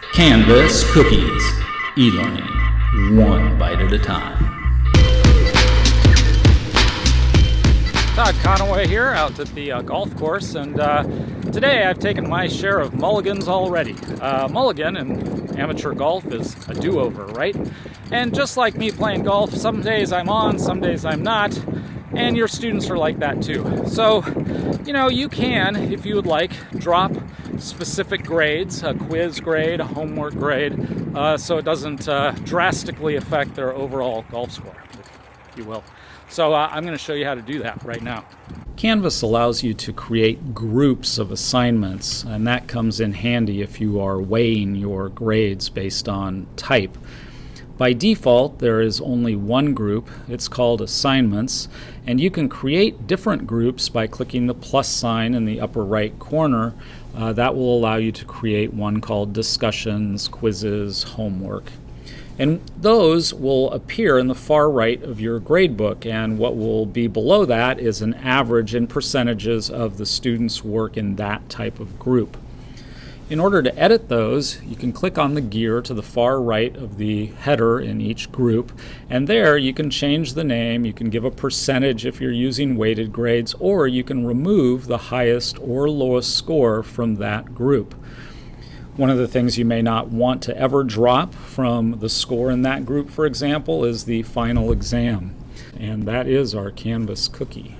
Canvas Cookies. E-learning, one bite at a time. Todd Conaway here out at the uh, golf course and uh, today I've taken my share of mulligans already. Uh, mulligan in amateur golf is a do-over, right? And just like me playing golf, some days I'm on, some days I'm not, and your students are like that too. So, you know, you can, if you would like, drop specific grades, a quiz grade, a homework grade, uh, so it doesn't uh, drastically affect their overall golf score, if you will. So uh, I'm going to show you how to do that right now. Canvas allows you to create groups of assignments, and that comes in handy if you are weighing your grades based on type. By default, there is only one group. It's called assignments, and you can create different groups by clicking the plus sign in the upper right corner. Uh, that will allow you to create one called discussions, quizzes, homework, and those will appear in the far right of your gradebook. And what will be below that is an average in percentages of the students' work in that type of group. In order to edit those, you can click on the gear to the far right of the header in each group, and there you can change the name, you can give a percentage if you're using weighted grades, or you can remove the highest or lowest score from that group. One of the things you may not want to ever drop from the score in that group, for example, is the final exam. And that is our Canvas cookie.